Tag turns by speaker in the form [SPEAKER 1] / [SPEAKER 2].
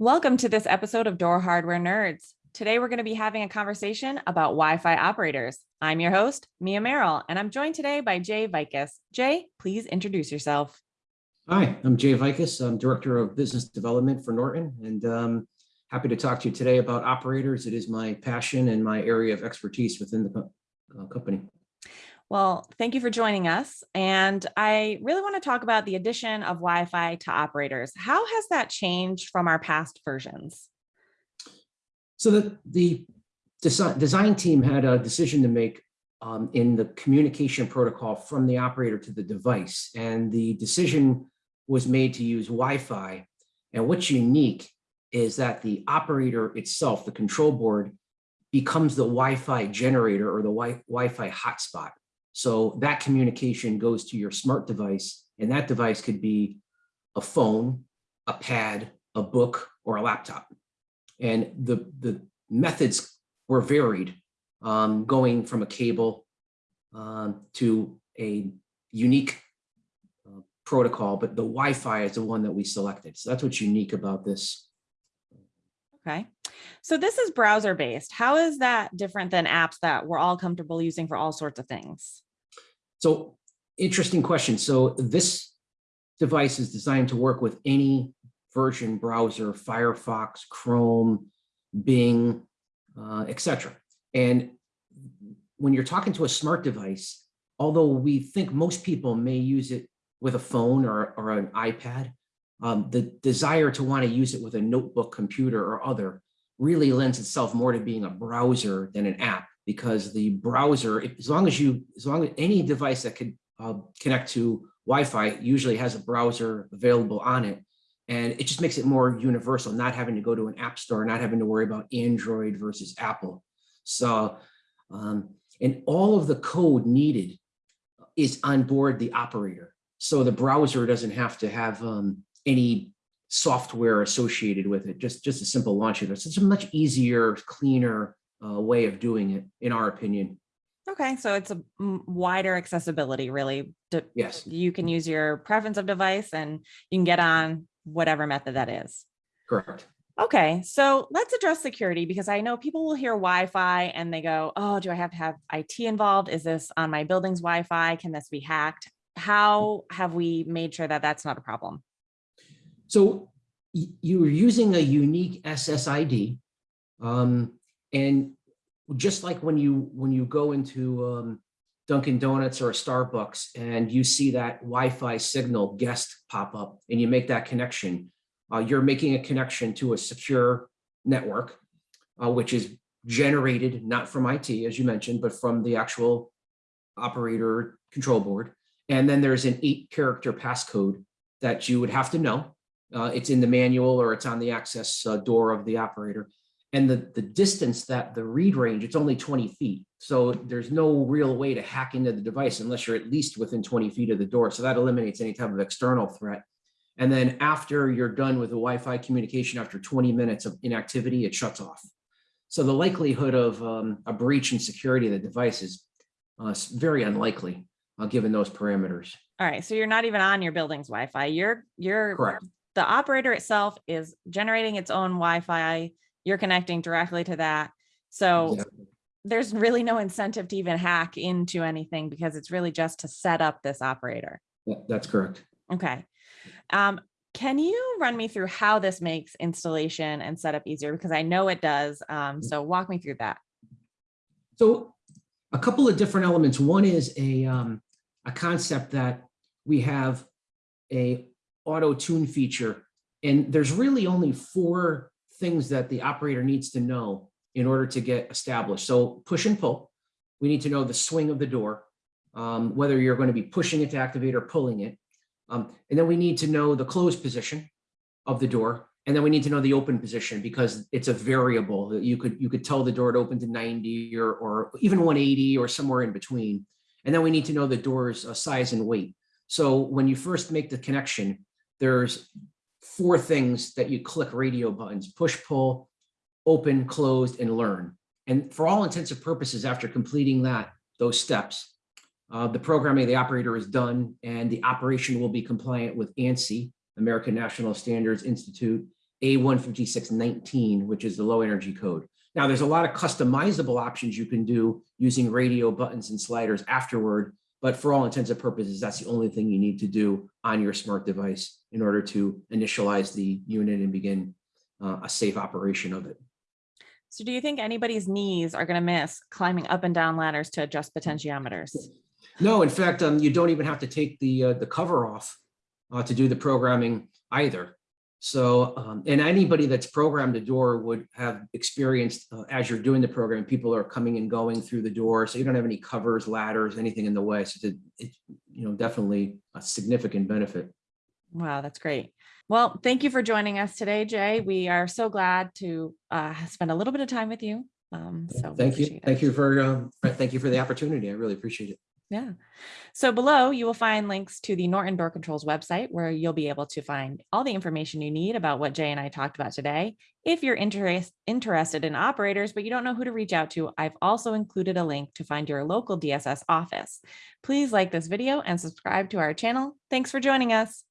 [SPEAKER 1] Welcome to this episode of Door Hardware Nerds. Today we're going to be having a conversation about Wi-Fi operators. I'm your host, Mia Merrill, and I'm joined today by Jay Vikas. Jay, please introduce yourself.
[SPEAKER 2] Hi, I'm Jay Vikas. I'm Director of Business Development for Norton, and um, happy to talk to you today about operators. It is my passion and my area of expertise within the co- uh, company.
[SPEAKER 1] Well, thank you for joining us. And I really want to talk about the addition of Wi-Fi to operators. How has that changed from our past versions?
[SPEAKER 2] So the, the design, design team had a decision to make um, in the communication protocol from the operator to the device. And the decision was made to use Wi-Fi. And what's unique is that the operator itself, the control board, becomes the Wi-Fi generator or the Wi- Wi-Fi hotspot. So that communication goes to your smart device, and that device could be a phone, a pad, a book, or a laptop. And the, the methods were varied, um, going from a cable um, to a unique uh, protocol, but the Wi-Fi is the one that we selected. So that's what's unique about this.
[SPEAKER 1] Okay. So this is browser based. How is that different than apps that we're all comfortable using for all sorts of things?
[SPEAKER 2] So interesting question. So this device is designed to work with any version browser, Firefox, Chrome, Bing, uh, etc. And when you're talking to a smart device, although we think most people may use it with a phone or, or an iPad, um, the desire to want to use it with a notebook computer or other really lends itself more to being a browser than an app because the browser, as long as you, as long as any device that could uh, connect to Wi-Fi usually has a browser available on it. And it just makes it more universal, not having to go to an app store, not having to worry about Android versus Apple. So, um, and all of the code needed is on board the operator. So the browser doesn't have to have um, any software associated with it, just, just a simple launcher. So it's a much easier, cleaner uh, way of doing it, in our opinion.
[SPEAKER 1] Okay, so it's a wider accessibility, really. D-
[SPEAKER 2] Yes,
[SPEAKER 1] You can use your preference of device and you can get on whatever method that is.
[SPEAKER 2] correct.
[SPEAKER 1] Okay, so let's address security because I know people will hear Wi-Fi and they go, oh, do I have to have IT involved? Is this on my building's Wi-Fi? Can this be hacked? How have we made sure that that's not a problem?
[SPEAKER 2] So you're using a unique SSID. um, And just like when you, when you go into um, Dunkin' Donuts or a Starbucks and you see that Wi-Fi signal guest pop up and you make that connection, uh, you're making a connection to a secure network, uh, which is generated not from IT, as you mentioned, but from the actual operator control board. And then there's an eight character passcode that you would have to know. Uh, it's in the manual or it's on the access uh, door of the operator. And the, the distance that the read range, it's only 20 feet. So there's no real way to hack into the device unless you're at least within 20 feet of the door. So that eliminates any type of external threat. And then after you're done with the Wi-Fi communication, after 20 minutes of inactivity, it shuts off. So the likelihood of um, a breach in security of the device is uh, very unlikely, uh, given those parameters.
[SPEAKER 1] All right, so you're not even on your building's Wi-Fi. You're you're
[SPEAKER 2] Correct.
[SPEAKER 1] the operator itself is generating its own Wi-Fi. You're connecting directly to that. So
[SPEAKER 2] Exactly.
[SPEAKER 1] there's really no incentive to even hack into anything because it's really just to set up this operator.
[SPEAKER 2] Yeah, That's correct.
[SPEAKER 1] Okay. Um, can you run me through how this makes installation and setup easier? Because I know it does. Um, so walk me through that.
[SPEAKER 2] So a couple of different elements. One is a, um, a concept that we have a auto tune feature. And there's really only four things that the operator needs to know in order to get established. So push and pull. We need to know the swing of the door, um, whether you're going to be pushing it to activate or pulling it. Um, and then we need to know the closed position of the door. And then we need to know the open position because it's a variable that you could, you could tell the door to open to 90 or, or even 180 or somewhere in between. And then we need to know the door's uh, size and weight. So when you first make the connection, there's four things that you click radio buttons, push, pull, open, closed, and learn. And for all intents and purposes, after completing that, those steps, uh, the programming of the operator is done and the operation will be compliant with ANSI, American National Standards Institute, A15619, which is the low energy code. Now, there's a lot of customizable options you can do using radio buttons and sliders afterward, but for all intents and purposes, that's the only thing you need to do on your smart device in order to initialize the unit and begin uh, a safe operation of it.
[SPEAKER 1] So do you think anybody's knees are going to miss climbing up and down ladders to adjust potentiometers?
[SPEAKER 2] No, in fact, um, you don't even have to take the, uh, the cover off uh, to do the programming either. So, um, and anybody that's programmed a door would have experienced uh, as you're doing the program, people are coming and going through the door. So you don't have any covers, ladders, anything in the way. So it's, a- it's, you know, definitely a significant benefit.
[SPEAKER 1] Wow, that's great. Well, thank you for joining us today, Jay. We are so glad to uh, spend a little bit of time with you. Um, so
[SPEAKER 2] Thank you.
[SPEAKER 1] it.
[SPEAKER 2] Thank you for, um, thank you for the opportunity. I really appreciate it.
[SPEAKER 1] Yeah. So below you will find links to the Norton Door Controls website where you'll be able to find all the information you need about what Jay and I talked about today. If you're interest, interested in operators, but you don't know who to reach out to, I've also included a link to find your local DSS office. Please like this video and subscribe to our channel. Thanks for joining us.